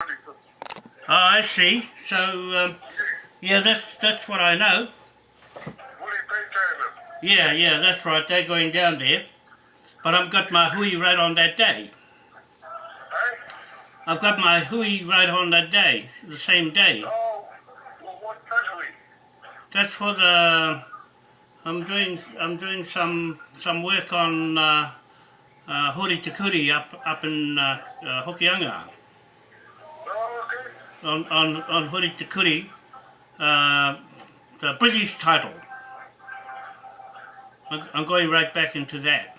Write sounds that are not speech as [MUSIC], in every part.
Oh, I see. So, um, yeah, that's that's what I know. Yeah, yeah, that's right. They're going down there. But I've got my hui right on that day. I've got my hui right on that day, the same day. That's for the. I'm doing. I'm doing some some work on uh, uh, Hori Te up up in uh, uh, Hokianga. On on on Hori Te uh, the British title. I'm, going right back into that.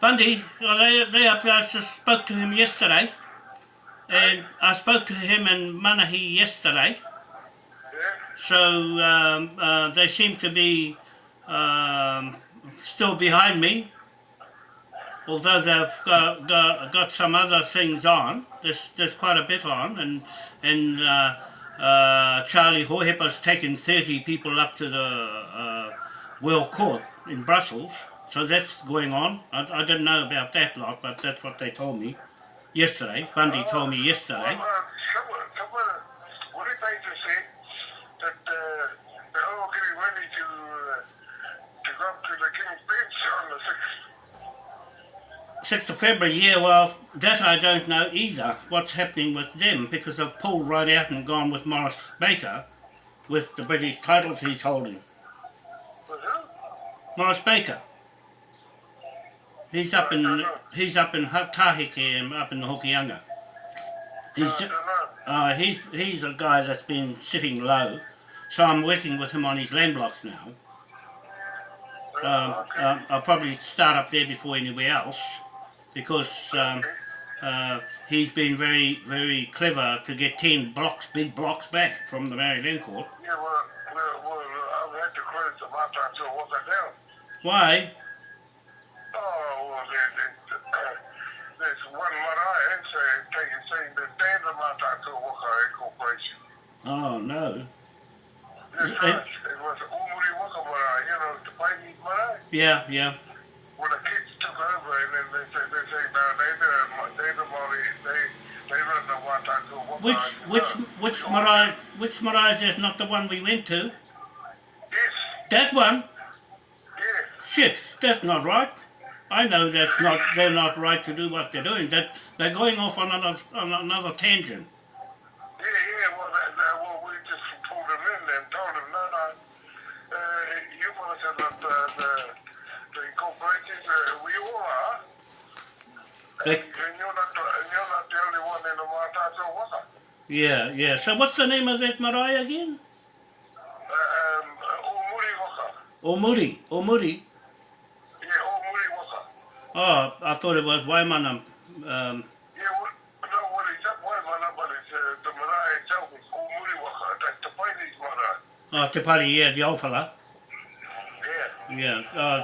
Bundy, well, they, they up there, I just spoke to him yesterday. And I spoke to him in Manahi yesterday. So um, uh, they seem to be um, still behind me. Although they've got, got, got, some other things on, there's, there's quite a bit on, and, and uh, uh, Charlie Hohepa's taken 30 people up to the uh, World Court in Brussels. So that's going on. I, I didn't know about that lot, but that's what they told me yesterday. Bundy uh, told me yesterday. Well, someone, what did they just say? That they're all getting ready to, to go up to the King's Bench on the 6th. 6th of February, yeah, well, that I don't know either, what's happening with them, because they've pulled right out and gone with Morris Baker, with the British titles he's holding. Who? Morris Baker. He's up in he's up in Taheke up in the Hokianga. He's uh, he's he's a guy that's been sitting low, so I'm working with him on his land blocks now. Um, uh, I'll probably start up there before anywhere else, because um, uh, he's been very very clever to get ten blocks, big blocks back from the Maori Land Court. Yeah, well, well, well I've had to credit the Mata to what they down. Why? Oh, well, there's one marae saying, saying that they're the Matatu Waka Corporation. Oh, no. Yes, it, it was Umuri Waka marae, you know, the Paini marae. Yeah, yeah. Which, which, which marae, which marae is not the one we went to? Yes. That one? Yeah. Shit, that's not right. I know that's not they're not right to do what they're doing. That they're going off on another on another tangent. Yeah, yeah. So what's the name of that marae again? Um, Omuri Waka. Omuri, Omuri? Yeah, Omuri Waka. Oh, I thought it was Waimana. Um, yeah, but it's marae Oh, Te Pari, yeah, the old fella. Yeah. Yeah. Uh,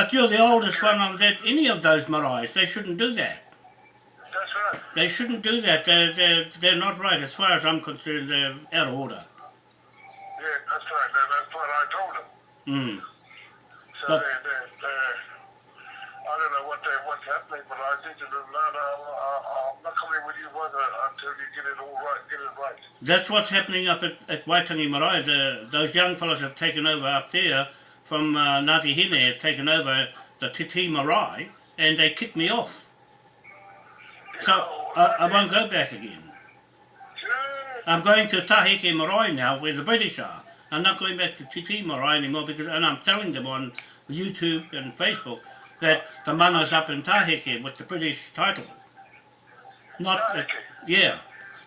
But you're the oldest one on that, any of those maraes. They shouldn't do that. That's right. They shouldn't do that. They're, they're, they're not right. As far as I'm concerned, they're out of order. Yeah, that's right. That's what I told them. Mm. So but, they, they, they, I don't know what they, what's happening, but I think to them, no, no, I, I'm not coming with you until you get it all right, get it right. That's what's happening up at, at Waitangi Marae. The, those young fellows have taken over up there from uh, Ngāti Hine, have taken over the Te Tii Marae, and they kicked me off. So I, I won't go back again. I'm going to Taheke Marae now, where the British are. I'm not going back to Te Tii Marae anymore because, and I'm telling them on YouTube and Facebook that the mana's up in Taheke with the British title. Not, uh, yeah.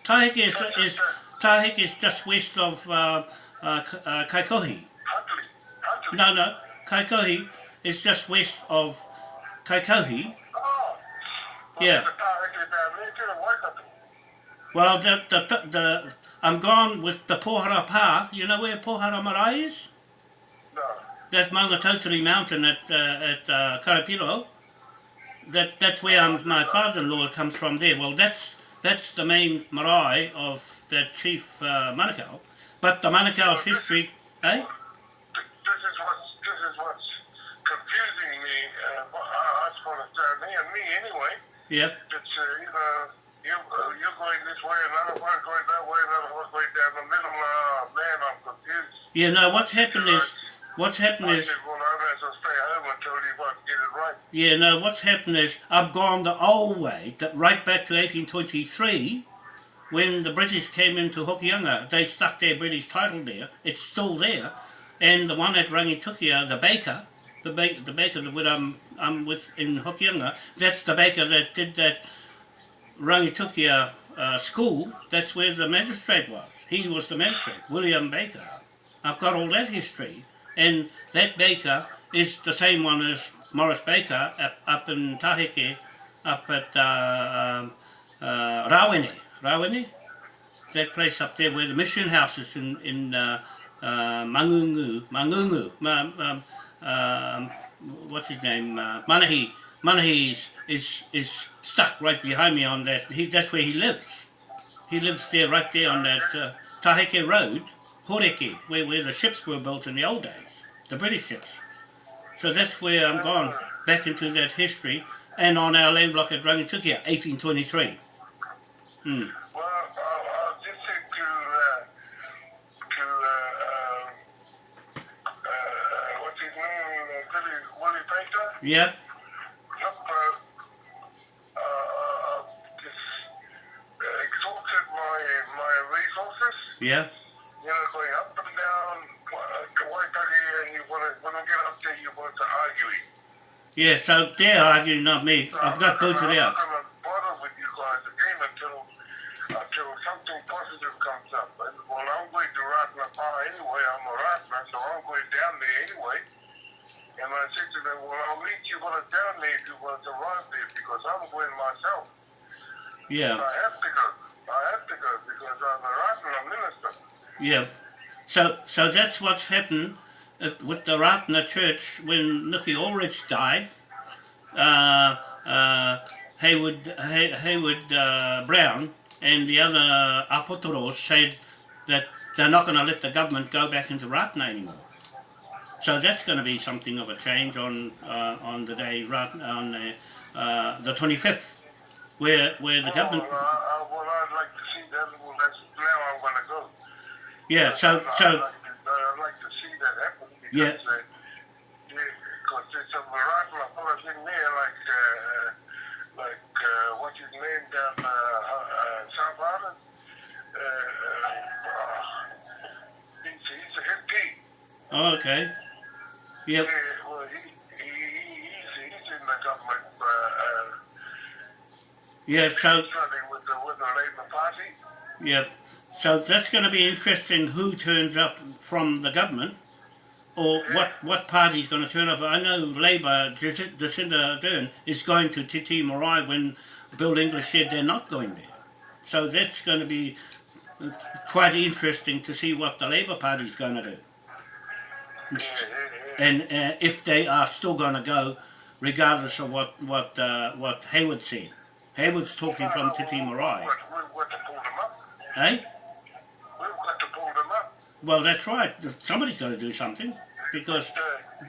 Taheke is, is, Taheke is just west of uh, uh, uh, Kaikohe. No, no. Kaikohe is just west of Kaikohi. Yeah. Well, the, the, the, I'm gone with the Pohara Pa. You know where Pohara Marae is? No. That's Maungatautari Mountain at, uh, at uh, Karapiro. That, that's where I'm, my father-in-law comes from there. Well, that's, that's the main marae of that chief uh, Manukau. but the Manukau's history, eh? Th- This is what's this is what's confusing me. Uh, I, I suppose it's uh, me and me anyway. Yep. It's uh, you know you uh, you're going this way, another one going that way, another one going down the middle. Uh, man, I'm confused. Yeah, no, what's happened is, what's happened I is, said, well, I may as well stay home until you guys get it right. yeah, no, what's happened is, I've gone the old way, that right back to 1823, when the British came into Hokianga, they stuck their British title there, it's still there, and the one at Rangitukia, the baker, the, ba- the baker that I'm, I'm with in Hokianga, that's the baker that did that Rangitukia uh, school, that's where the magistrate was. He was the magistrate, William Baker. I've got all that history, and that baker is the same one as Morris Baker up, up in Taheke, up at uh, um, uh? That place up there where the mission house is in, in uh, uh, Mangungu. Mangungu. Ma, um, um, what's his name? Uh, Manahi. Manahi is, is, is stuck right behind me on that. He, that's where he lives. He lives there, right there on that uh, Taheke Road, Horeke, where, where the ships were built in the old days, the British ships. So that's where I'm gone, back into that history, and on our land block at Rangitukia, 1823. Hmm. Well, uh, I'll just say to uh, to uh, uh, uh, what's his name, uh, Willie, Willie Baker. Yeah, uh, uh, uh, just exhausted my my resources. yeah, You know, going up and down to Waitaki, and you want to when I get up there, you want to argue. yeah. So they're arguing, not me. So I've got booted out. I'm not gonna bother with you guys again until until something positive comes up. And, well, I'm going to Ratna Park anyway. I'm a Ratna, so I'm going down there anyway. And I said to them, well, I'll meet you I'm down there if you want to arrive there because I'm going myself. Yeah, I have to go. I have to go because I'm a Ratna minister. yeah. So, so that's what's happened uh, with the Ratna Church when Nuki Ulrich died. Uh, uh, Hayward, Hay, Hayward uh, Brown and the other Apotoros said that they're not going to let the government go back into Ratna anymore. So that's going to be something of a change on uh, on the day Rat- on the, uh, the 25th, where where the government. Well, I, well, I'd like to see that. Well, that's now I'm going to go. Yeah. So I'd so like to, I'd like to see that happen because, Yeah. uh, yeah, because there's some Ratna fellas in there like, uh, like, uh, what's his name down, uh, uh, South Island? Uh, uh, he's, he's a MP. oh, okay. Yep. Yeah, well, he, he, he, he's, he's in the government, uh, uh, Yeah. So with the, with the Labour Party. Yep. So that's going to be interesting who turns up from the government or what, what party's going to turn up. I know Labour, Jac- Jacinda Ardern, is going to Te Tii Marae when Bill English said they're not going there. So that's going to be quite interesting to see what the Labour Party's going to do. Yeah, yeah, yeah. And uh, if they are still going to go regardless of what, what, uh, what Hayward said. Hayward's talking from Te Tii Marae. We've got, we've got to pull them up. Eh? We've got to pull them up. Well, that's right. Somebody's got to do something because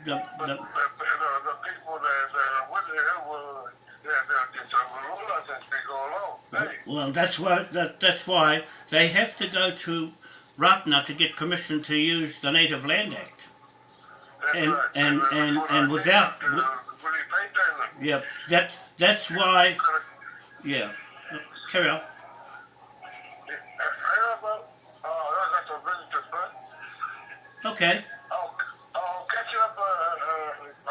the, the, the, the, the people that, that are with it will, they're, they're just overrule us as we go along. Hey, well, that's why that, that's why they have to go to Ratna to get permission to use the Native Land Act. That's And- right. and- and- and without- uh, Yeah, that that's why. Yeah, carry on. Yeah, I know about, uh, I got some visitors, but Okay, I'll, I'll catch you up, uh,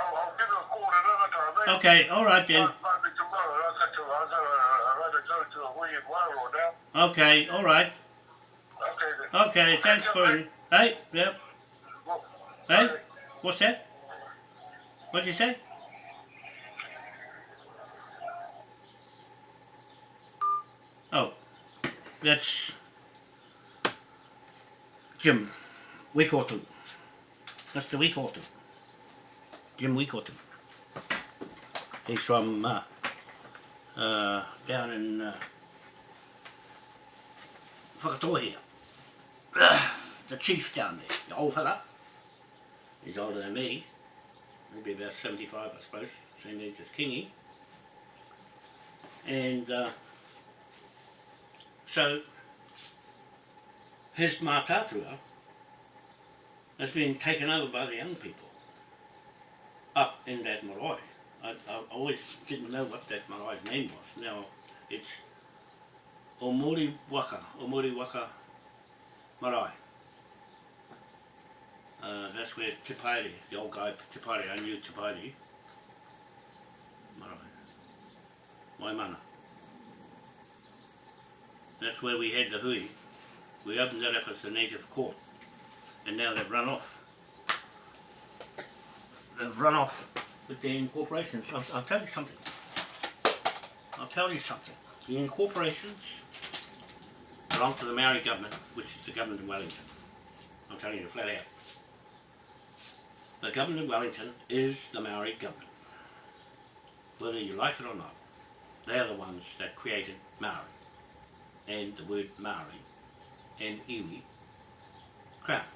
I'll, I'll give you a call another time. okay, all right then. To, to, to to. Okay, all right. Okay. Okay, thanks for. Hey, yep. Hey. What's that? What'd you say? Oh, that's Jim Wikotu. That's the Wikotu. Jim Wikotu. He's from uh, uh, down in uh, Whakatoa here. [CLEARS THROAT] the chief down there, the old fella. He's older than me, maybe about 75 I suppose, same age as Kingy. And uh, so his makatua has been taken over by the young people up in that marae. I, I always didn't know what that marae's name was. Now it's Omori Waka, Omori Waka Marae. Uh, that's where Tipari, the old guy Tipari, I knew Tipari. Waimana. That's where we had the hui. We opened that up as the native court. And now they've run off. They've run off with the incorporations. I'll, I'll tell you something. I'll tell you something. The incorporations belong to the Maori government, which is the government in Wellington. I'm telling you flat out. The government of Wellington is the Maori government. Whether you like it or not, they are the ones that created Maori and the word Maori and iwi crown.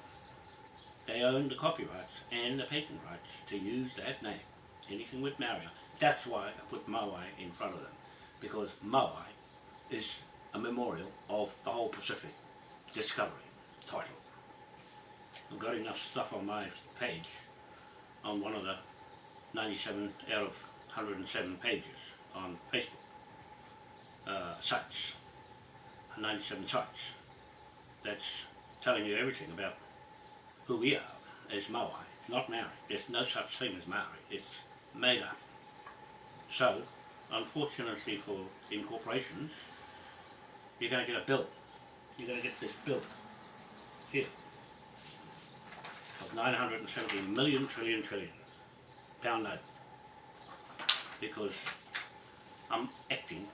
They own the copyrights and the patent rights to use that name. Anything with Maori. That's why I put Maui in front of them. Because Maui is a memorial of the whole Pacific discovery title. I've got enough stuff on my page on one of the 97 out of 107 pages on Facebook uh, sites, 97 sites. That's telling you everything about who we are as Maui, not Maori. There's no such thing as Maori. It's made up. So, unfortunately for incorporations, you're going to get a bill. You're going to get this bill here 970 million trillion trillion pound note because I'm acting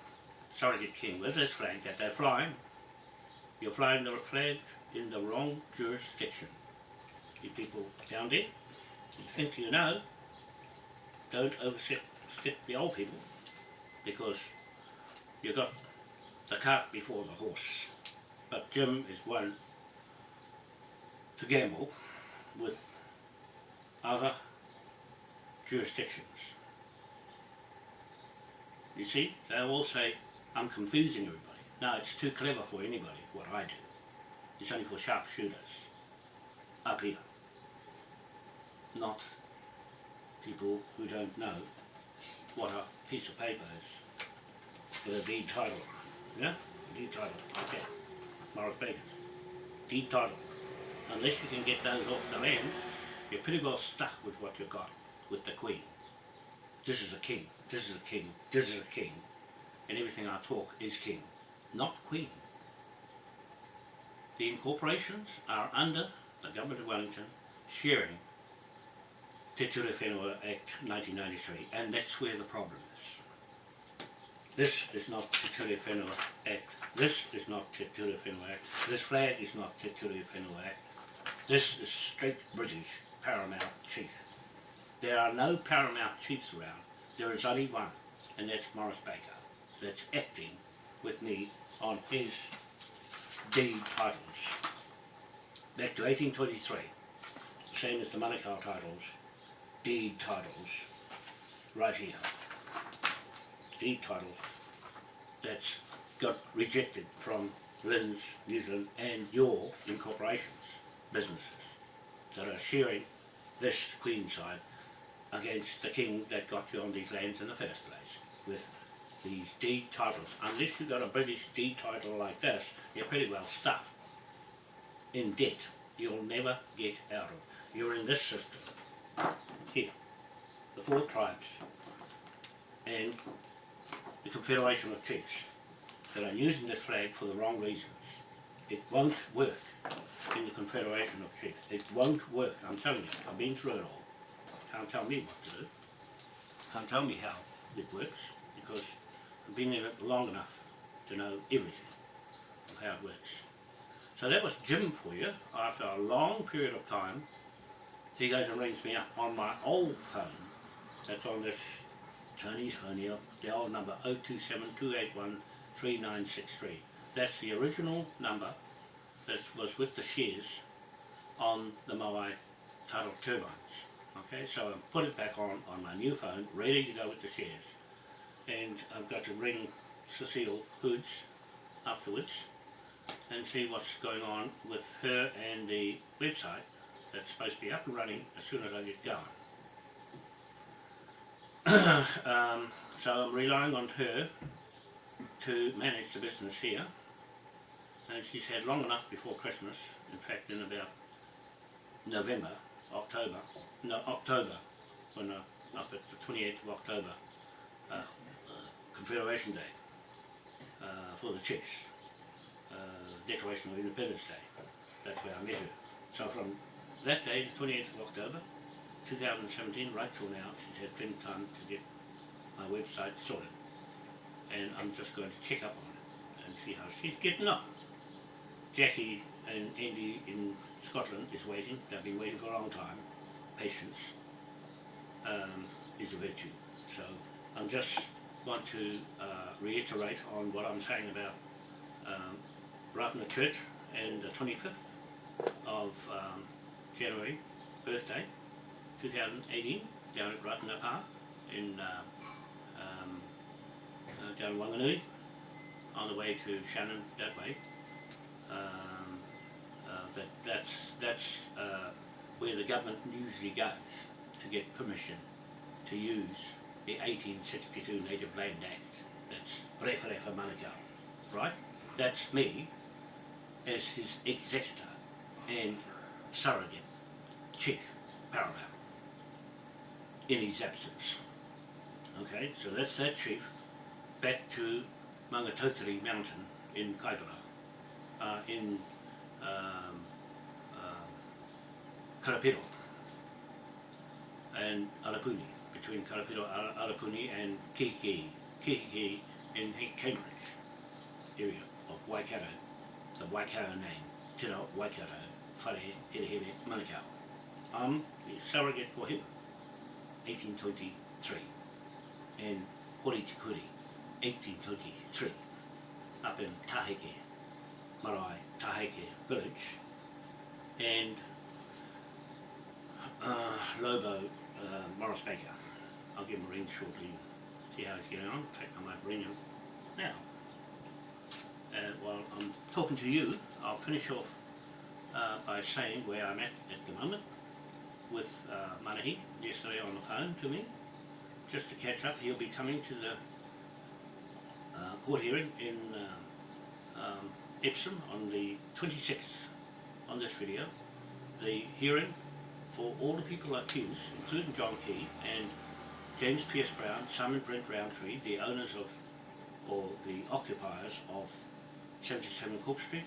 surrogate king with this flag that they're flying. You're flying the flag in the wrong jurisdiction. You people down there, you think you know, don't overstep the old people because you've got the cart before the horse. But Jim is one to gamble with other jurisdictions. You see, they all say, I'm confusing everybody. No, it's too clever for anybody, what I do. It's only for sharpshooters up here. Not people who don't know what a piece of paper is with a deed title. Yeah? Deed title. Okay. Morris Bakers. Deed title. Unless you can get those off the land, you're pretty well stuck with what you've got, with the Queen. This is a king, this is a king, this is a king, and everything I talk is king, not queen. The incorporations are under the Government of Wellington sharing Te Ture Whenua Act 1993 and that's where the problem is. This is not Te Ture Whenua Act, this is not Te Ture Whenua Act, this flag is not Te Ture Whenua Act, this is straight British paramount chief. There are no paramount chiefs around, there is only one and that's Morris Baker that's acting with me on his deed titles. Back to 1823, same as the Manukau titles, deed titles, right here. Deed titles that's got rejected from LINZ, New Zealand and your incorporations, businesses that are sharing this Queen side against the king that got you on these lands in the first place with these deed titles. Unless you've got a British deed title like this, you're pretty well stuffed in debt. You'll never get out of. You're in this system. Here. The four tribes and the Confederation of Chiefs that are using this flag for the wrong reasons. It won't work in the Confederation of Chiefs. It won't work, I'm telling you. I've been through it all. Can't tell me what to do. Can't tell me how it works because I've been in it long enough to know everything of how it works. So that was Jim for you. After a long period of time, he goes and rings me up on my old phone. That's on this Chinese phone here, the old number 0272813963. That's the original number that was with the shares on the Moai tidal turbines. Okay, so I've put it back on on my new phone, ready to go with the shares. And I've got to ring Cecile Hoods afterwards and see what's going on with her and the website that's supposed to be up and running as soon as I get going. [COUGHS] um, so I'm relying on her to manage the business here and she's had long enough before Christmas, in fact in about November, October, no October, when uh, up at the 28th of October, uh, Confederation Day uh, for the Chiefs, uh, Declaration of Independence Day, that's where I met her. So from that day, the 28th of October, 2017, right till now, she's had plenty of time to get my website sorted. And I'm just going to check up on it and see how she's getting on. Jackie and Andy in Scotland is waiting. They've been waiting for a long time. Patience um, is a virtue. So I'm just want to uh, reiterate on what I'm saying about um, Ratana Church and the 25th of um, January birthday 2018 down at Ratana Park in uh, um, uh, down Wanganui on the way to Shannon that way. Um, uh, that that's that's uh, where the government usually goes to get permission to use the 1862 Native Land Act. That's Referefa Manukau, right? That's me as his executor and surrogate chief paramount in his absence. Okay, so that's that chief back to Maungatautari Mountain in Kaipara, uh, in um, uh, Karapiro. And Arapuni, between Karapiro, Ar- Arapuni and Kiki, Kiki in Cambridge area of Waikato, the Waikato name, Te Rao Waikato, Whare Herehere, Manukau. I'm the surrogate for him, 1823, and Hori Te 1823, up in Taheke, Marae, Taheke village, and uh, Lobo uh, Morris Baker. I'll give him a ring shortly, see how he's getting on. In fact, I might ring him now. Uh, while I'm talking to you, I'll finish off uh, by saying where I'm at at the moment with uh, Manahi yesterday on the phone to me, just to catch up. He'll be coming to the uh, court hearing in uh, um, Epsom on the 26th on this video. The hearing for all the people accused, including John Key and James Pierce Brown, Simon Brent Roundtree, the owners of, or the occupiers of 77 Cook Street.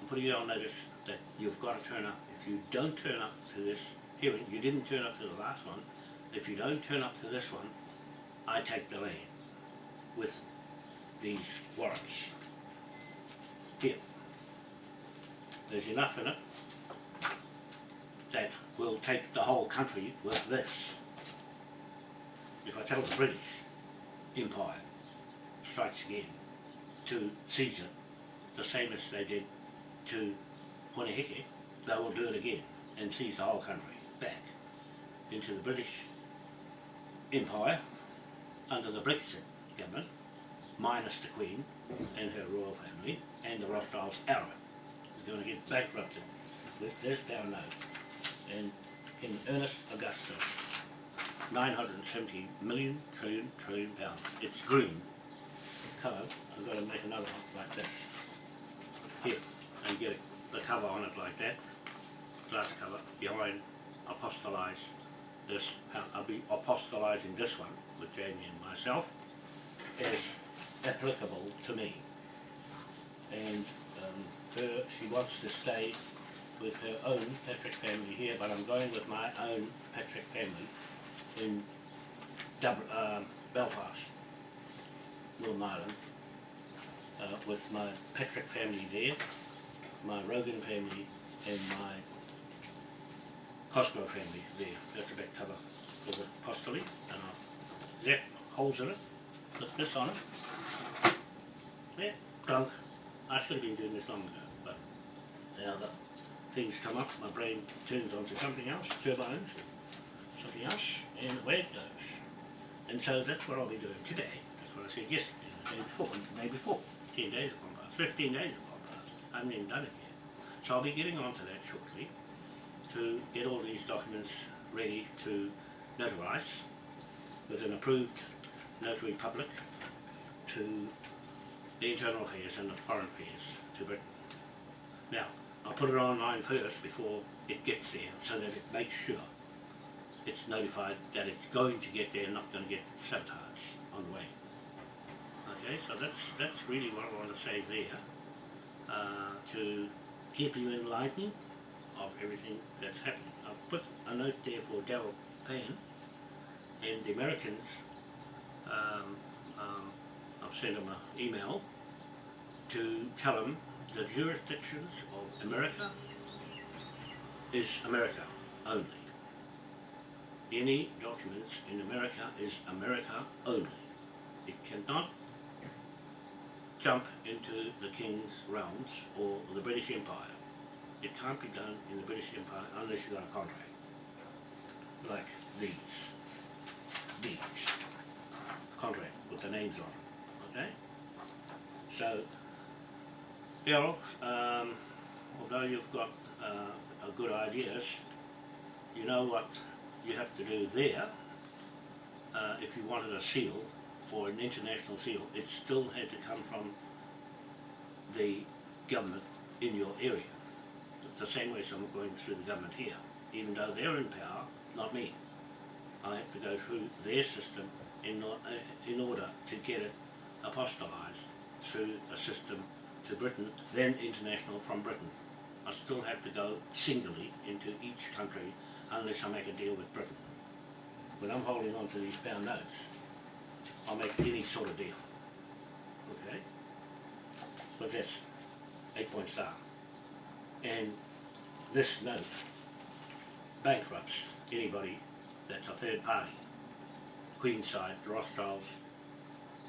I'm putting you on notice that you've got to turn up. If you don't turn up to this hearing, you didn't turn up to the last one, if you don't turn up to this one, I take the land with these warrants. Here. There's enough in it that will take the whole country with this. If I tell the British Empire strikes again to seize it, the same as they did to Hone Heke, they will do it again and seize the whole country back into the British Empire under the Brexit government, minus the Queen and her royal family and the Rothschilds era. We're going to get bankrupted with this down note. And in Ernest Augustus, 970 million trillion trillion pounds. It's green colour. I've got to make another one like this. Here, and get the cover on it like that. Glass cover behind apostolize this. I'll be apostolizing this one with Jamie and myself as applicable to me. And um, her, she wants to stay with her own Patrick family here, but I'm going with my own Patrick family in Dub- um Belfast, Northern Ireland, uh, with my Patrick family there, my Rogan family, and my Cosgrove family there. That's a back cover for the apostolate, and I'll zap holes in it, put this on it. Yeah, dunk. I should have been doing this long ago, but now the things come up, my brain turns onto something else, turbines, something else, and away it goes. And so that's what I'll be doing today. That's what I said yesterday, the day before, the day before. Ten days have gone past, fifteen days have gone past. I haven't even done it yet. So I'll be getting onto that shortly to get all these documents ready to notarize with an approved notary public to the internal affairs and the foreign affairs to Britain. Now, I'll put it online first before it gets there so that it makes sure it's notified that it's going to get there, not going to get sabotaged on the way. Okay, so that's that's really what I want to say there uh, to keep you enlightened of everything that's happening. I've put a note there for Daryl Payne and the Americans. Um, um, I've sent them an email to tell them the jurisdictions of America is America only. Any documents in America is America only. It cannot jump into the King's realms or the British Empire. It can't be done in the British Empire unless you've got a contract. Like these. These. Contract with the names on it. Okay? So, Um, although you've got uh, a good ideas, you know what you have to do there. Uh, if you wanted a seal for an international seal, it still had to come from the government in your area. The same way I'm going through the government here. Even though they're in power, not me. I have to go through their system in, uh, in order to get it apostolized through a system to Britain, then international from Britain. I still have to go singly into each country unless I make a deal with Britain. When I'm holding on to these pound notes, I'll make any sort of deal. Okay? With this eight point star. And this note bankrupts anybody that's a third party. Queen's side, Rothschilds,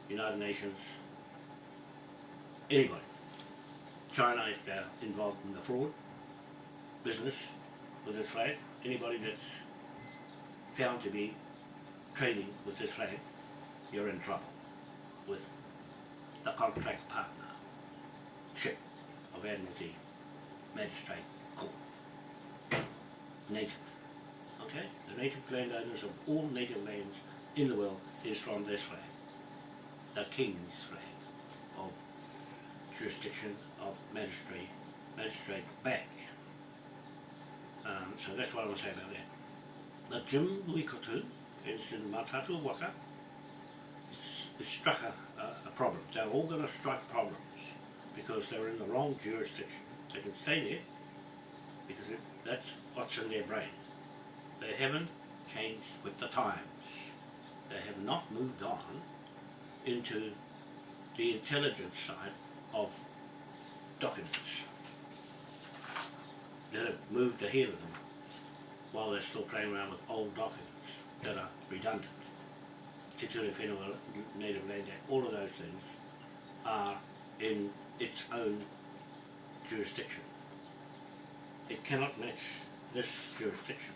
United Nations, anybody. China if they're uh, involved in the fraud business with this flag, anybody that's found to be trading with this flag, you're in trouble with the contract partner, ship of Admiralty Magistrate Court. Native. Okay? The native landowners of all native lands in the world is from this flag. The King's flag of jurisdiction of magistrate, magistrate bank. Um, so that's what I want to say about that. The Jim Wikotu is in Matatu Waka. It's struck a, a, a problem. They're all going to strike problems because they're in the wrong jurisdiction. They can stay there because it, that's what's in their brain. They haven't changed with the times. They have not moved on into the intelligence side of documents that have moved ahead of them while they're still playing around with old documents that are redundant. Te Whenua Native Land Act, all of those things are in its own jurisdiction. It cannot match this jurisdiction.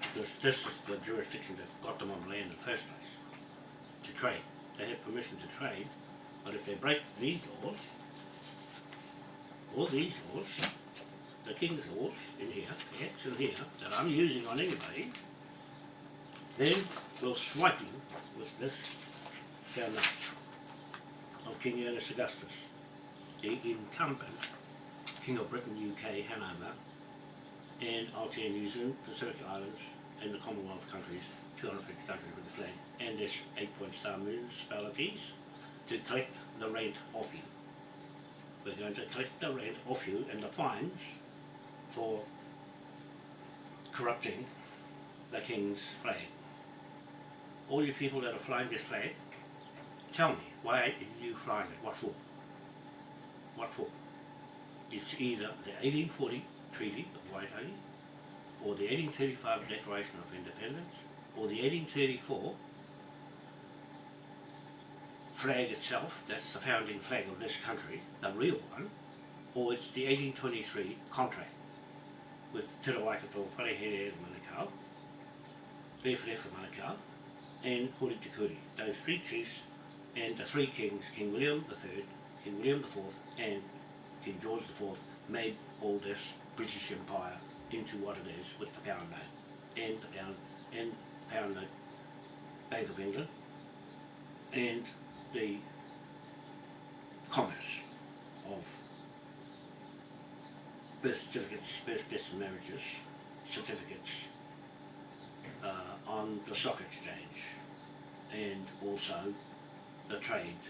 Because this is the jurisdiction that got them on land in the first place, to trade. They have permission to trade, but if they break these laws, or these laws, the king's laws in here, the in here, that I'm using on anybody, then we'll swipe you with this down of King Ernest Augustus, the incumbent King of Britain, UK, Hanover, and Aotearoa, New Zealand, Pacific Islands, and the Commonwealth countries, 250 countries with the flag, and this eight-point star municipalities to collect the rent off you. We're going to collect the rent off you and the fines for corrupting the King's flag. All you people that are flying this flag, tell me, why are you flying it? What for? What for? It's either the 1840 Treaty of Waitangi, or the 1835 Declaration of Independence, or the 1834 flag itself, that's the founding flag of this country, the real one, or it's the 1823 contract with Te Rawaikato, Wharehere Manukau, Rewharewha Manukau, and Hori Te Kuri. Those three chiefs and the three kings, King William III, King William IV and King George IV made all this British Empire into what it is with the pound note and the pound and pound note Bank of England and the commerce of birth certificates, birth deaths and marriages, certificates uh, on the stock exchange and also the trade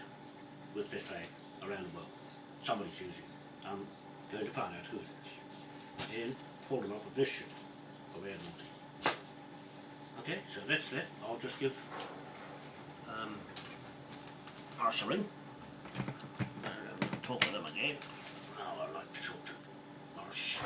with this flag around the world. Somebody's using it. I'm going to find out who it is and pull them up with this ship. Okay, so that's that. I'll just give um, And uh, talk with him again. Oh, I'd like to talk to Morris.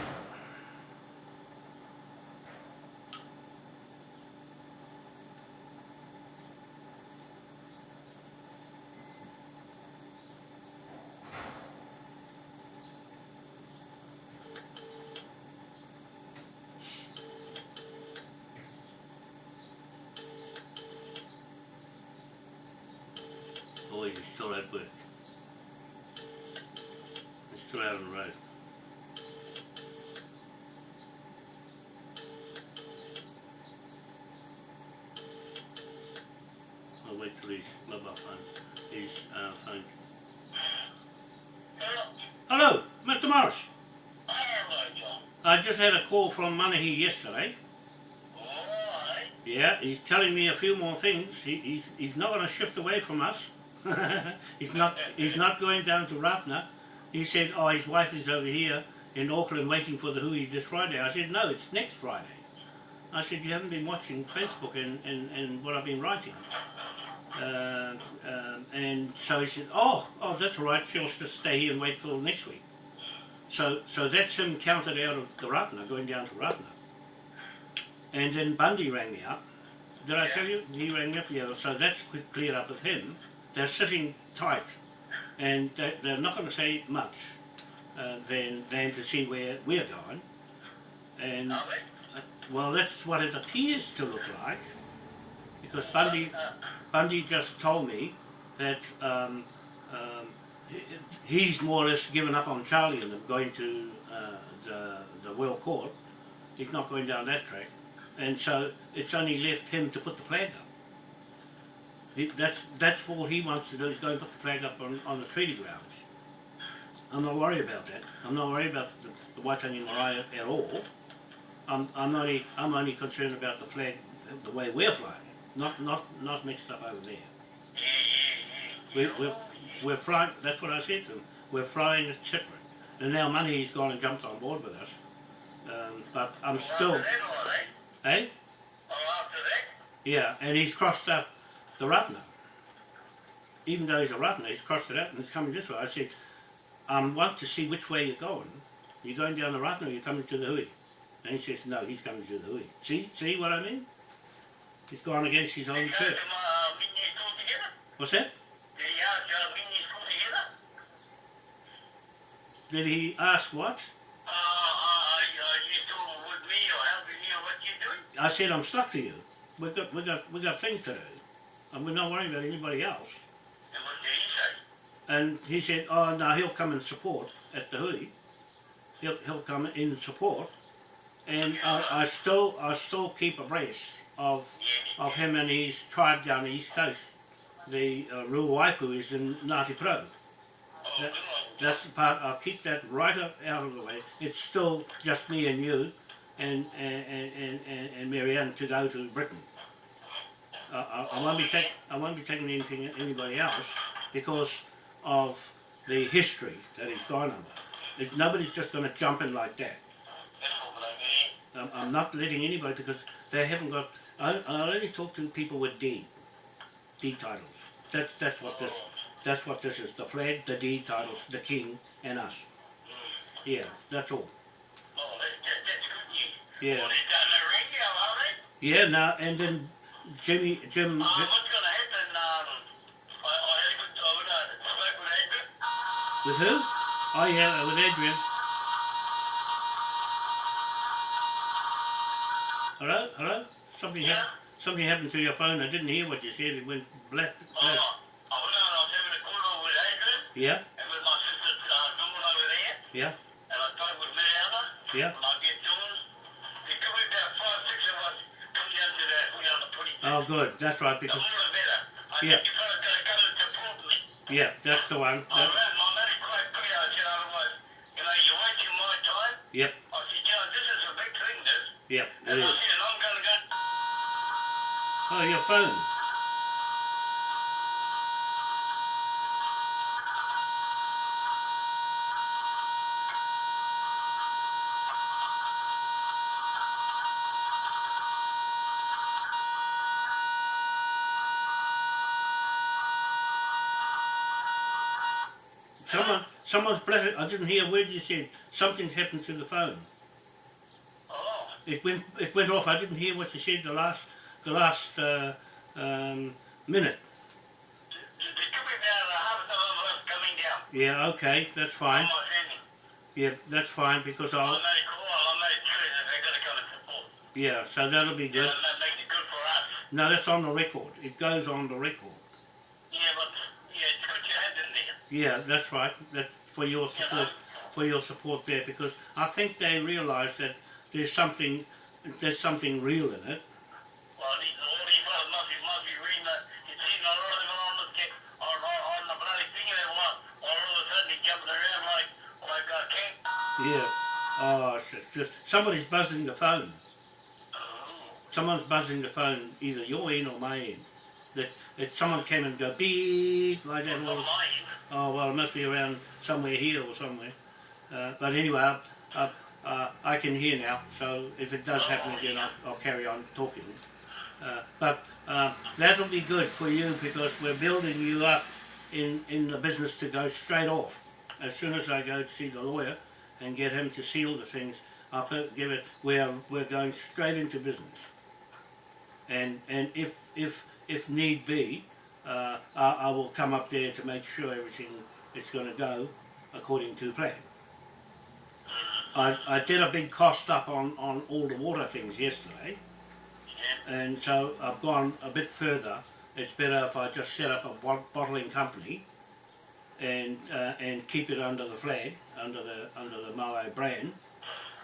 Are still at work. They're still out on the road. I'll wait till his mobile phone, his uh, phone. Hello, Mr. Morris. Hello, John. I just had a call from Manahi yesterday. Yeah, he's telling me a few more things. He, he's, he's not going to shift away from us. [LAUGHS] he's not he's not going down to Ratna. He said, oh, his wife is over here in Auckland waiting for the hui this Friday. I said, no, it's next Friday. I said, you haven't been watching Facebook and, and, and what I've been writing. Uh, um, and so he said, oh, oh, that's all right. She'll just stay here and wait till next week. So, so that's him counted out of the Ratna, going down to Ratna. And then Bundy rang me up. Did I tell you? He rang me up, yeah. So that's cleared up with him. They're sitting tight, and they, they're not going to say much uh, than, than to see where we're going. And, uh, well, that's what it appears to look like, because Bundy, Bundy just told me that um, um, he's more or less given up on Charlie and them going to uh, the, the World Court. He's not going down that track. And so it's only left him to put the flag up. He, that's, that's all he wants to do is go and put the flag up on, on the treaty grounds. I'm not worried about that. I'm not worried about the, the Waitangi Marae at all. I'm, I'm, only, I'm only concerned about the flag the way we're flying it, not, not, not mixed up over there. We're, we're, we're flying, that's what I said to him, we're flying it separate. And now Money's gone and jumped on board with us. Um, but I'm still, After that, all right. eh? Oh, after that? Yeah, and he's crossed up the Ratna. Even though he's a Ratna, he's crossed it out and he's coming this way. I said, I um, want to see which way you're going. You're going down the Ratna or you're coming to the Hui? And he says, no, he's coming to the Hui. See, see what I mean? He's gone against his own church. uh, when you school together? What's that? Did he ask uh, when you school together? Did he ask what? Uh, you still with me or helping me or what you doing? I said, I'm stuck to you. We've got, we got, we got things to do. And we're not worrying about anybody else. And what did he say? And he said, oh, no, he'll come and support at the Hui. He'll, he'll come in support. And I, I still, I still keep abreast of, Yeah. of him and his tribe down the east coast. The uh, Ruwaipu is in Ngāti Porou. Oh, That- That's the part, I'll keep that right up out of the way. It's still just me and you and, and, and, and, and Marianne to go to Britain. I, I won't be take, I won't be taking anything anybody else because of the history that he's gone under. Nobody's just going to jump in like that. That's all that I mean. I'm, I'm not letting anybody because they haven't got. I, I only talk to people with D, D titles. That's that's what this. That's what this is. The flag, the D titles, the king, and us. Yeah, that's all. Oh, that, that, that's good news. Yeah. Well, they done the radio, are they? Yeah. Now and then, Jimmy, Jim. Uh, what's going to happen? Um, I, I had I would, uh, spoke with Edgar. with who? Oh yeah, with Adrian. Hello, hello. Something Yeah. happened. Something happened to your phone. I didn't hear what you said. It went black. Oh. I was, I was having a call over with Adrian Yeah, and with my sister's uh, Dawn over there, yeah, and I spoke with Mariana, yeah. and I get Dawn. There could be about five, six of us come down to that, we on the putty. Oh, good. That's right. Because more the better. I Yeah. think you fellas gotta go to yeah, that's the one. I That, ran, I made it quite clear. I said, otherwise, you know, you're wasting my time. yep, I said, you know, this is a big thing, this. yep. It And I is. said, and I'm gonna go. Oh, your phone. Didn't hear a word you said. Something's happened to the phone. Oh, It went, it went off. I didn't hear what you said the last, the last uh, um, minute. there there could be about a half of us coming down. Yeah, okay, that's fine. On my sending. Yeah, that's fine because I I'll. made it call, I made it clear they're gonna come and support. Yeah, so that'll be good. and that makes it good for us. No, that's on the record. It goes on the record. Yeah, but yeah, it's good you had in there. Yeah, that's right. That's for your support. For your support there, because I think they realise that there's something, there's something real in it. Yeah. Ah, oh, shit. Just somebody's buzzing the phone. Someone's buzzing the phone, either your end or my end. That that someone came and go beep like that. mine. oh well, it must be around somewhere here or somewhere. Uh, but anyway, I, I, uh, I can hear now. So if it does happen again, I'll, I'll carry on talking. Uh, but uh, that'll be good for you because we're building you up in, in the business to go straight off. As soon as I go to see the lawyer and get him to seal the things, I'll put, give it. We're we're going straight into business. And and if if if need be, uh, I, I will come up there to make sure everything is going to go according to plan. I, I did a big cost up on, on all the water things yesterday, and so I've gone a bit further. It's better if I just set up a bottling company and uh, and keep it under the flag, under the under the Moe brand,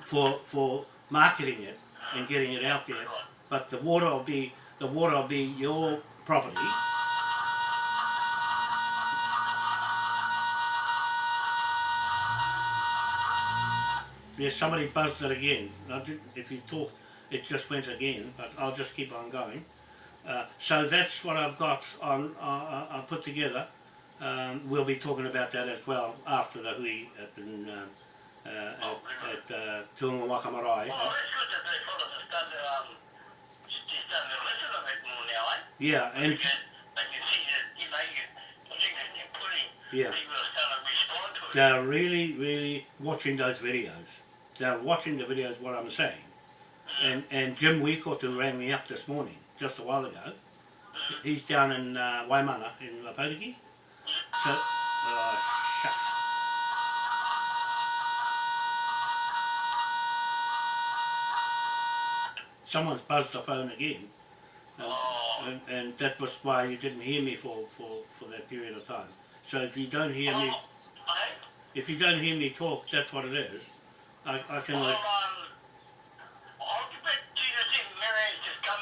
for for marketing it and getting it out there. But the water will be the water will be your property. Yes, somebody buzzed it again. If you talk, it just went again, but I'll just keep on going. Uh, so that's what I've got on. Uh, uh, I put together. Um, we'll be talking about that as well after the hui at, uh, uh, at, at uh, Te Unga Waka Marae. Well, it's good that they um, Yeah, and can, they can see that, you you, I think that you're putting, yeah, people to respond to it. they're really, really watching those videos. They're watching the videos. What I'm saying. Mm-hmm. And and Jim Weekotu rang me up this morning, just a while ago. Mm-hmm. He's down in uh, Waimana in Lapotiki. So, oh, Someone's buzzed the phone again. Um, Oh. and, and that was why you didn't hear me for, for, for that period of time. So if you don't hear me, Oh, eh? if you don't hear me talk, that's what it is. I, I can. Well, Let, um, I'll get back to you this evening. Marianne's just come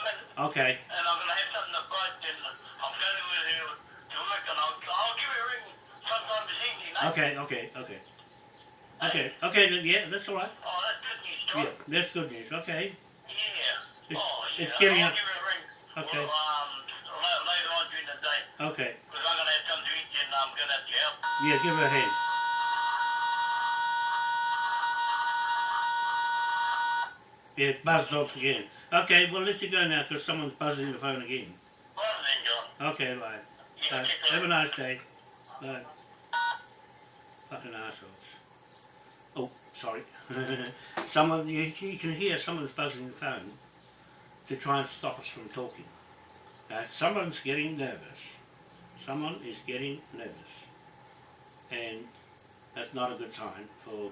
okay. and I'm going to have something to bite, and I'm going to with her to work, and I'll, I'll give her a ring sometime this evening, eh? Okay. Okay. Okay. Okay. Okay. Then, yeah, that's all right. Oh, that's good news, John. Yeah, that's good news. Okay. Yeah. It's- oh, yeah. it's getting up- give her a ring. Okay. Well, um, later on during the day, Okay. because I'm going to have something to eat, and I'm going to have to help. Yeah, give her a hand. Yeah, it buzzed off again. Okay, well, let you go now because someone's buzzing the phone again. Okay, bye. You Bye. Have a nice day. Bye. Fucking assholes. Oh, sorry. [LAUGHS] Someone, you, you can hear someone's buzzing the phone to try and stop us from talking. Now, someone's getting nervous. Someone is getting nervous. And that's not a good sign for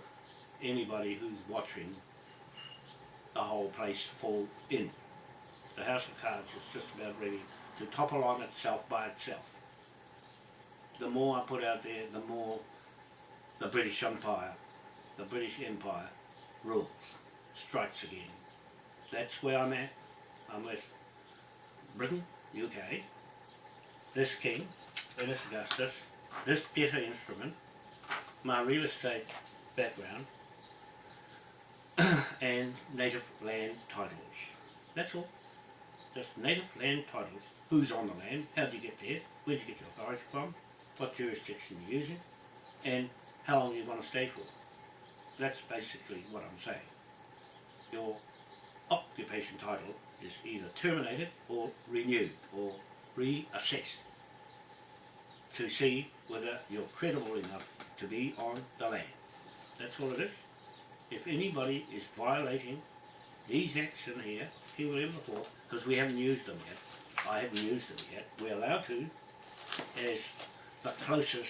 anybody who's watching the whole place fall in. The House of Cards is just about ready to topple on itself by itself. The more I put out there, the more the British Empire, the British Empire rules, strikes again. That's where I'm at. I'm with Britain, UK, this king, Ernest Augustus, this debtor instrument, my real estate background, [COUGHS] and native land titles. That's all. Just native land titles. Who's on the land? How'd you get there? Where'd you get your authority from? What jurisdiction are you're using? And how long you want to stay for? That's basically what I'm saying. Your occupation title is either terminated or renewed or reassessed to see whether you're credible enough to be on the land. That's all it is. If anybody is violating these acts in here, King William IV, because we haven't used them yet, I haven't used them yet, we're allowed to as the closest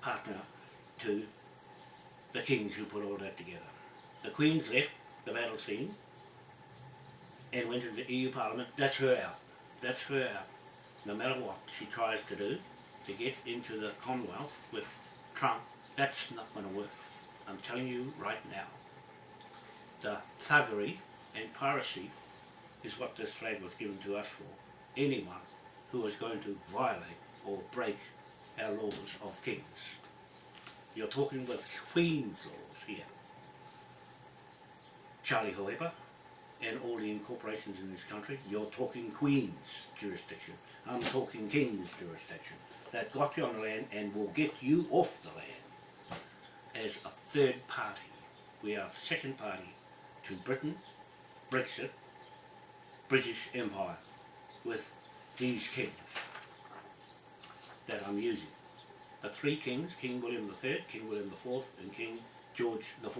partner to the kings who put all that together. The Queen's left the battle scene and went into the EU Parliament. That's her out. That's her out. No matter what she tries to do to get into the Commonwealth with Trump, that's not going to work. I'm telling you right now. The thuggery and piracy is what this flag was given to us for. Anyone who is going to violate or break our laws of kings. You're talking with Queen's laws here. Charlie Hohepa and all the incorporations in this country, you're talking Queen's jurisdiction. I'm talking King's jurisdiction. That got you on the land and will get you off the land as a third party. We are second party to Britain, Brexit, British Empire with these kings that I'm using. The three kings, King William III, King William IV and King George IV.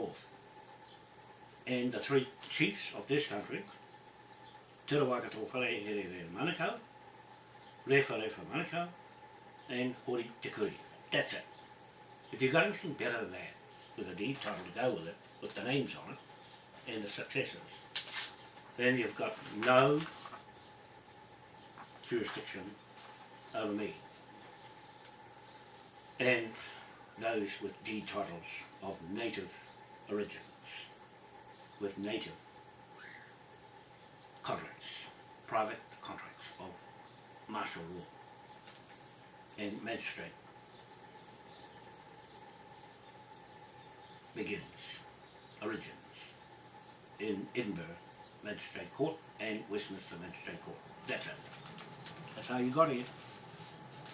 And the three chiefs of this country, Te Rawakato Whare Here Here Manukau, Refa Refa Manukau, and Hori Te Kuri. That's it. If you've got anything better than that, with a deed title to go with it, with the names on it, and the successors, then you've got no jurisdiction over me. And those with deed titles of native origins, with native contracts, private contracts of martial law and magistrate begins, origins in Edinburgh Magistrate Court and Westminster Magistrate Court. That's it. That's how you got here.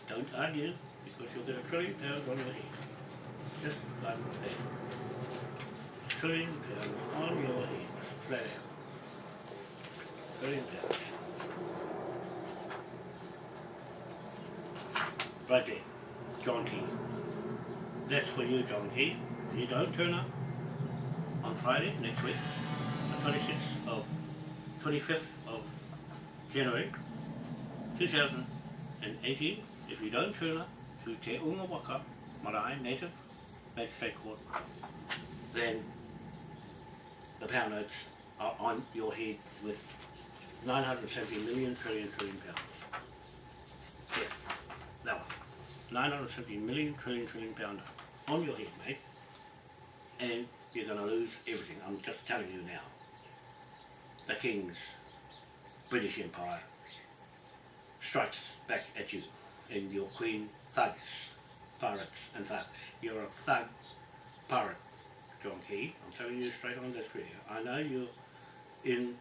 Don't argue because you'll get a trillion pounds on your head. Just like that. On your head. Flat out. Trillion pounds. Right there. John Key. That's for you, John Key. If you don't turn up on Friday next week, the 26th of 25th of January 2018, if you don't turn up to Te Unga Waka Marae Native Magistrate Court, then the pound notes are on your head with 970 million trillion trillion pounds. Yeah, that one. 970 million trillion trillion pound on your head, mate. And you're going to lose everything. I'm just telling you now. The King's British Empire strikes back at you and your queen thugs, pirates and thugs. You're a thug pirate, John Key. I'm telling you straight on this video. I know you're in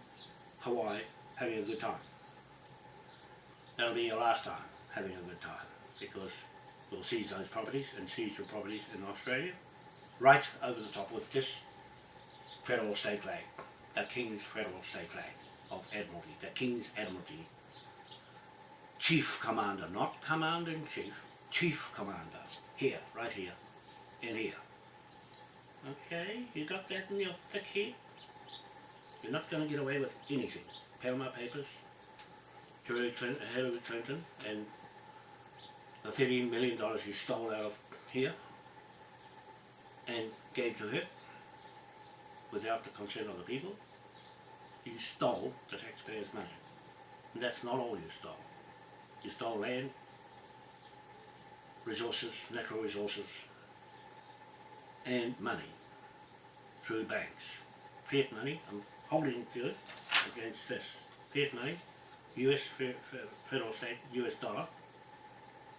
Hawaii having a good time. That'll be your last time having a good time because we'll seize those properties and seize your properties in Australia right over the top with this federal state flag, the King's federal state flag of Admiralty, the King's Admiralty Chief Commander, not Commander-in-Chief, Chief Commander, here, right here, in here. Okay, you got that in your thick head? You're not going to get away with anything. Panama Papers, Hillary Clinton, Hillary Clinton and the $13 million you stole out of here, and gave to her without the consent of the people, you stole the taxpayers' money. And that's not all you stole. You stole land, resources, natural resources, and money through banks. Fiat money, I'm holding to it against this. Fiat money, US fe- fe- federal state, US dollar,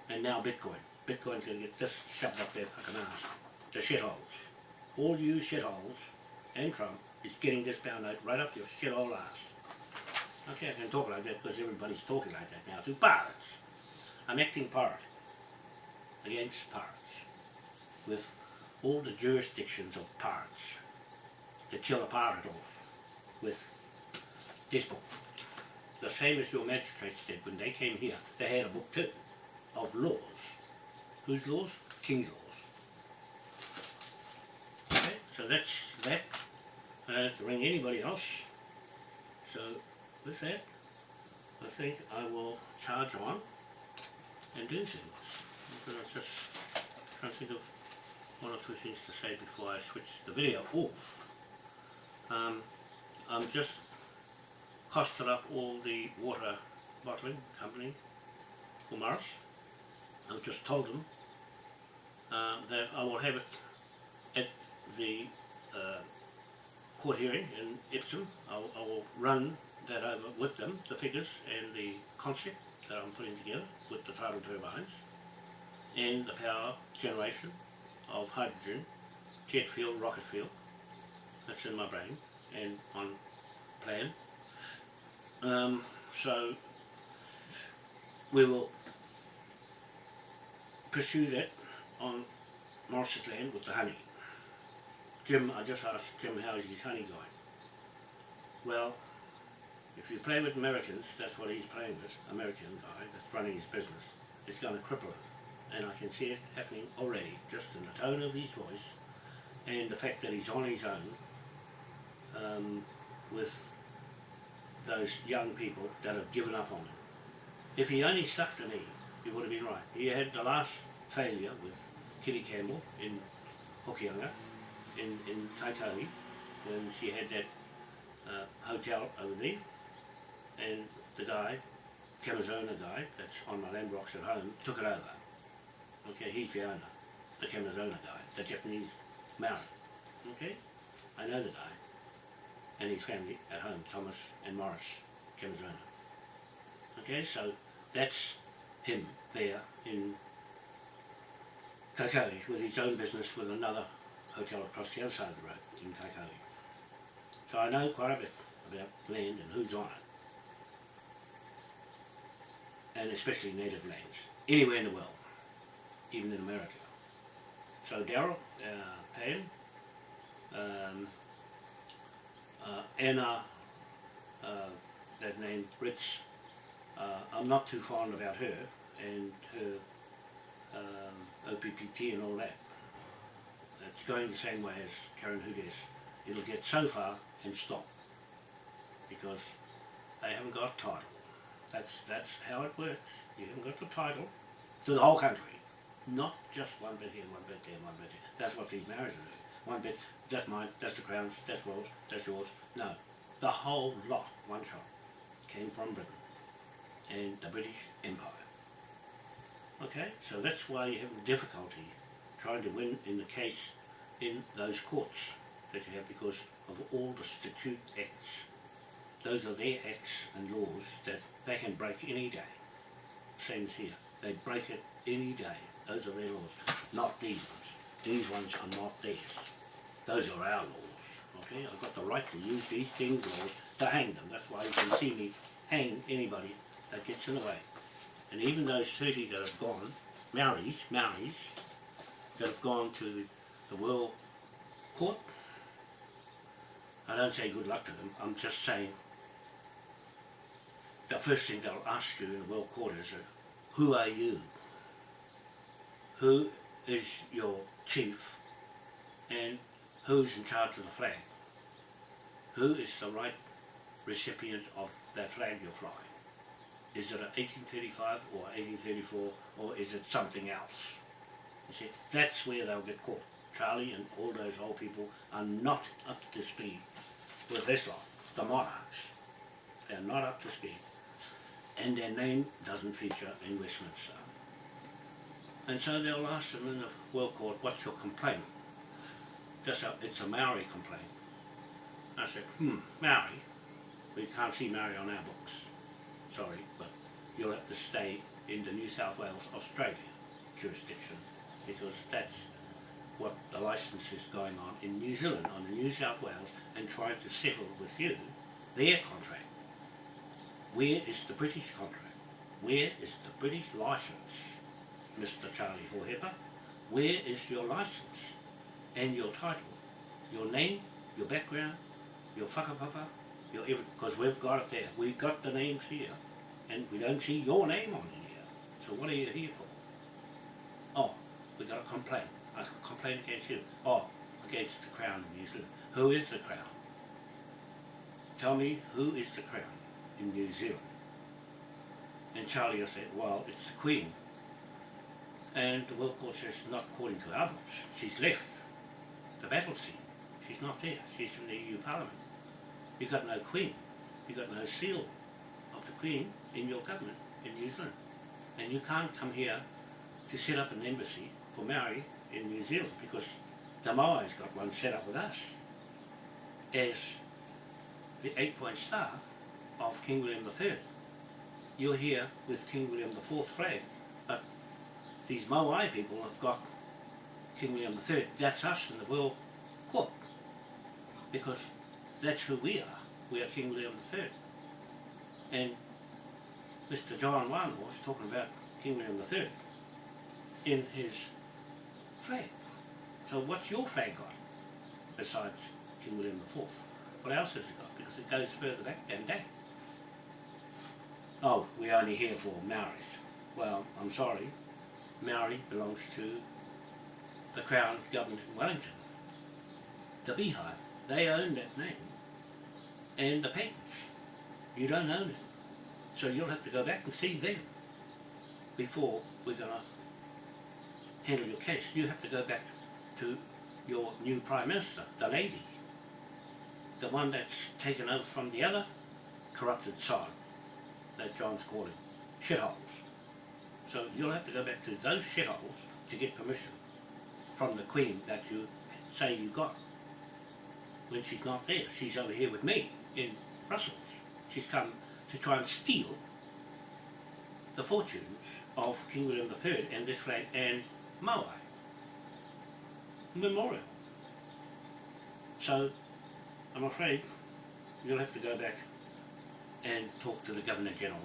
and now Bitcoin. Bitcoin's gonna get this shoved up their fucking ass. The shitholes. All you shitholes and Trump is getting this note right up your shithole ass. Okay, I can talk like that because everybody's talking like that now to Pirates. I'm acting pirate against pirates with all the jurisdictions of pirates to kill a pirate off with this book. The same as your magistrates did when they came here. They had a book too of laws. Whose laws? King's laws. Okay, so that's that. I don't have to ring anybody else. So with that, I think I will charge on and do things. I'm gonna just try to think of one or two things to say before I switch the video off. Um, I'm just costed up all the water bottling company for Morris. I've just told them uh, that I will have it at the uh, court hearing in Epsom. I'll, I will run that over with them, the figures and the concept that I'm putting together with the tidal turbines and the power generation of hydrogen, jet fuel, rocket fuel. That's in my brain and on plan. Um, so we will pursue that on Morris's land with the honey. Jim, I just asked Jim how is his honey going. Well, if you play with Americans, that's what he's playing with, American guy that's running his business, it's going to cripple him. And I can see it happening already, just in the tone of his voice and the fact that he's on his own um, with those young people that have given up on him. If he only stuck to me, he would have been right. He had the last failure with Kitty Campbell in Hokianga, in, in when she had that uh, hotel over there, and the guy, Kamazona guy, that's on my land rocks at home, took it over. Okay, he's the owner, the Kamazona guy, the Japanese Maori. Okay, I know the guy, and his family at home, Thomas and Morris Kamazona. Okay, so that's him there in Kaikohe with his own business with another hotel across the other side of the road in Kaikohe. So I know quite a bit about land and who's on it. And especially native lands, anywhere in the world, even in America. So Daryl, uh, Pam, um, uh, Anna, uh, that name Reitz, uh, I'm not too fond about her and her um, OPPT and all that. It's going the same way as Karen Hudes. It'll get so far and stop because they haven't got title. That's that's how it works. You haven't got the title to the whole country, not just one bit here, one bit there, one bit there. That's what these marriages are. One bit, that's mine, that's the crown's, that's yours, that's yours. No, the whole lot, one shot, came from Britain and the British Empire. Okay, so that's why you have difficulty trying to win in the case in those courts that you have because of all the statute acts. Those are their acts and laws that they can break any day. Same as here. They break it any day. Those are their laws, not these ones. These ones are not theirs. Those are our laws. Okay, I've got the right to use these things laws to hang them. That's why you can see me hang anybody that gets in the way. And even those 30 that have gone, Maoris, Maoris, that have gone to the World Court, I don't say good luck to them, I'm just saying the first thing they'll ask you in the World Court is, uh, who are you? Who is your chief? And who's in charge of the flag? Who is the right recipient of that flag you're flying? Is it a 1835 or 1834 or is it something else? You see, that's where they'll get caught. Charlie and all those old people are not up to speed with this lot, the monarchs. They're not up to speed. And their name doesn't feature in Westminster. And so they'll ask them in the World Court, what's your complaint? Just a, it's a Maori complaint. I said, hmm, Maori? We can't see Maori on our books. Sorry, but you'll have to stay in the New South Wales, Australia jurisdiction because that's what the license is going on in New Zealand, on the New South Wales, and trying to settle with you their contract. Where is the British contract? Where is the British license, Mr. Charlie Hohepa? Where is your license and your title? Your name, your background, your whakapapa, your everything, because we've got it there. We've got the names here, and we don't see your name on here. So what are you here for? Oh, we got a complaint. A complaint against you. Oh, against the Crown in New Zealand. Who is the Crown? Tell me who is the Crown in New Zealand? And Charlie I said, well, it's the Queen. And the World Court says, not according to our books. She's left the battle scene. She's not there. She's in the EU Parliament. You've got no Queen. You've got no seal of the Queen in your government in New Zealand. And you can't come here to set up an embassy for Maori in New Zealand because the Maori's got one set up with us as the eight-point star of King William III. You're here with King William IV flag, these Maori people have got King William III. That's us in the World Court because that's who we are. We are King William III. And Mr. John Wano was talking about King William III in his flag. So what's your flag got besides King William IV? What else has it got? Because it goes further back than that. Oh, we're only here for Maoris. Well, I'm sorry. Maori belongs to the Crown Government in Wellington. The Beehive. They own that name. And the patents. You don't own it. So you'll have to go back and see them before we're going to handle your case. You have to go back to your new Prime Minister, the lady. The one that's taken over from the other corrupted side that John's calling shitholes. So you'll have to go back to those shitholes to get permission from the Queen that you say you got when she's not there. She's over here with me in Brussels. She's come to try and steal the fortunes of King William III and this flag and Maui memorial. So I'm afraid you'll have to go back and talk to the Governor General.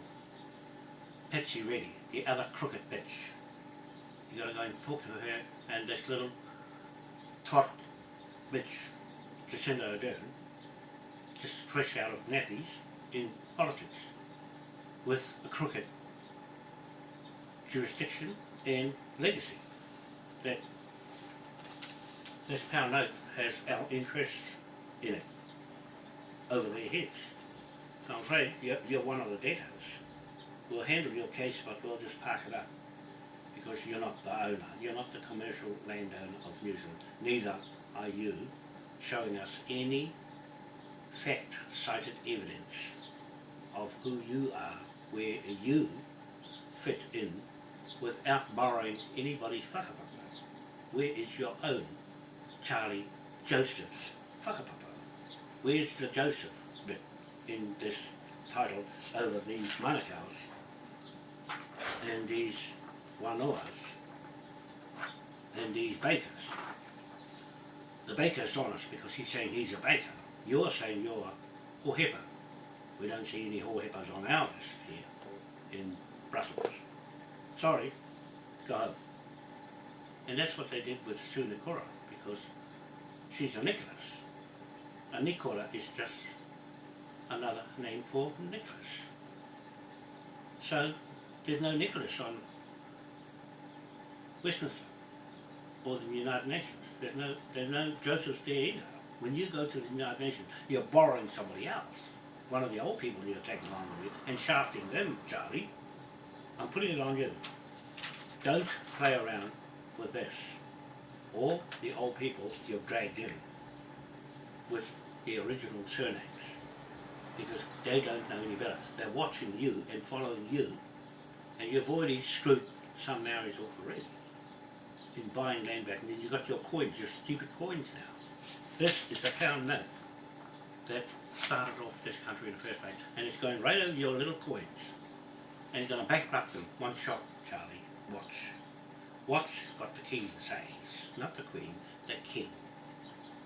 Patsy Reddy, the other crooked bitch. You gotta go and talk to her and this little tot bitch, Jacinda Ardern, just fresh out of nappies in politics with a crooked jurisdiction and legacy that this pound note has our interest in it over their heads. So I'm afraid you're, you're one of the debtors. We'll handle your case but we'll just park it up because you're not the owner, you're not the commercial landowner of New Zealand. Neither are you showing us any fact-cited evidence of who you are, where you fit in without borrowing anybody's whakapapa. Where is your own Charlie Joseph's whakapapa? Where's the Joseph bit in this title over these manukau's and these wanoas and these bakers? The baker's honest because he's saying he's a baker. You're saying you're a hohepa. We don't see any hohepas on our list here in Brussels. Sorry, go home. And that's what they did with Sue Nikora because she's a Nicholas. A Nicola is just another name for Nicholas. So there's no Nicholas on Westminster or the United Nations. There's no there's no Joseph's there either. When you go to the United Nations, you're borrowing somebody else. One of the old people you're taking along with you and shafting them, Charlie. I'm putting it on you. Don't play around with this. or the old people you've dragged in with the original surnames because they don't know any better. They're watching you and following you and you've already screwed some Maoris off already in buying land back and then you've got your coins, your stupid coins now. This is the pound note that started off this country in the first place and it's going right over your little coins and it's going to bankrupt them. One shot, Charlie. Watch. Watch what the king says. Not the queen, the king.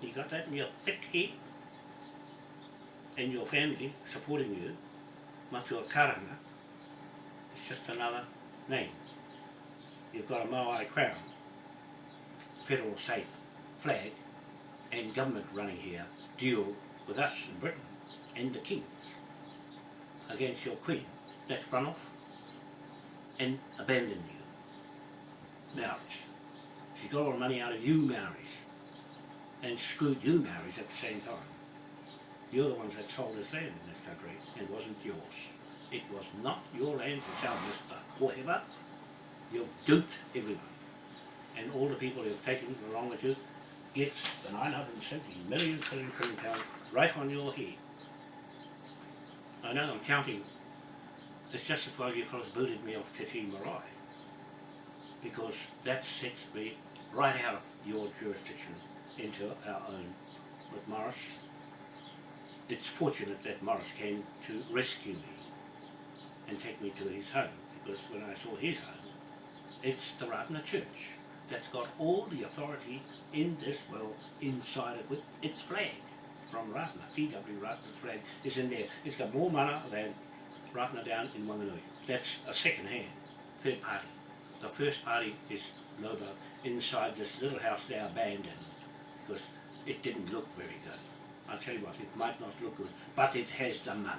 You got that in your thick head? And your family supporting you, Matua Karanga, it's just another name. You've got a Maori crown, federal state flag, and government running here deal with us in Britain and the kings against your queen. That's run off and abandoned you. Maoris. She got all the money out of you Maoris and screwed you Maoris at the same time. You're the ones that sold this land in this country and it wasn't yours. It was not your land to sell, Mr. Whatever. You've duped everyone. And all the people who've taken along with you gets the 970 million trillion trillion pounds right on your head. I know I'm counting. It's just as well you fellas booted me off Te Tii Marae. Because that sets me right out of your jurisdiction into our own with Morris. It's fortunate that Morris came to rescue me and take me to his home because when I saw his home, it's the Ratana Church that's got all the authority in this world inside it with its flag from Ratana. T.W. Ratana's flag is in there. It's got more mana than Ratana down in Wanganui. That's a second hand, third party. The first party is Lobo inside this little house they abandoned because it didn't look very good. I'll tell you what, it might not look good, but it has the mana.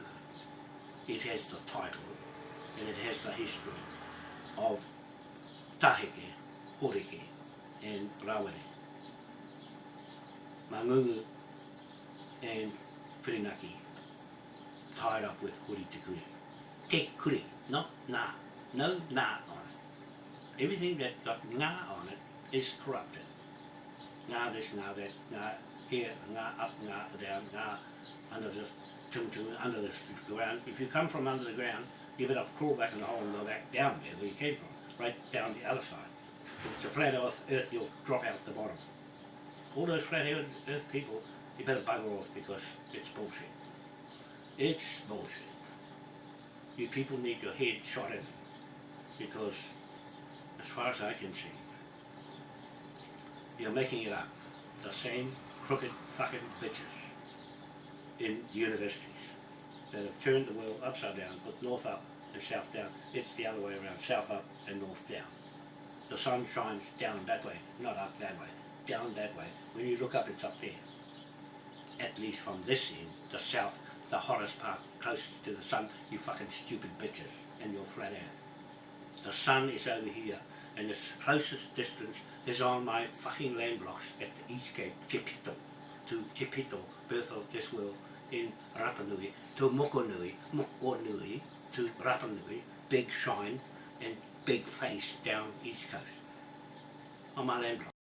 It has the title and it has the history of Taheke, Horeke and Rawere. Mangungu and Whirinaki tied up with Hori Te Kuri. Te Kuri, not na, no na on it. Everything that got na on it is corrupted. Na this, na that, na here, na up, na down, na under this. Tum tum, under the ground. If you come from under the ground, you better crawl back in the hole and go back down there where you came from, right down the other side. If it's a flat earth, earth you'll drop out at the bottom. All those flat earth earth people, you better bugger off because it's bullshit. It's bullshit. You people need your head shot in because as far as I can see, you're making it up. The same crooked fucking bitches in universities that have turned the world upside down, put north up and south down. It's the other way around, south up and north down. The sun shines down that way, not up that way, down that way. When you look up, it's up there. At least from this end, the south, the hottest part, closest to the sun, you fucking stupid bitches and your flat earth. The sun is over here, and the closest distance is on my fucking land blocks at the East Cape, Tepito, to Tepito, birth of this world, in Rapa Nui, to Mokonui, Mokonui, to Rapa Nui, big shine and big face down East Coast, on my land.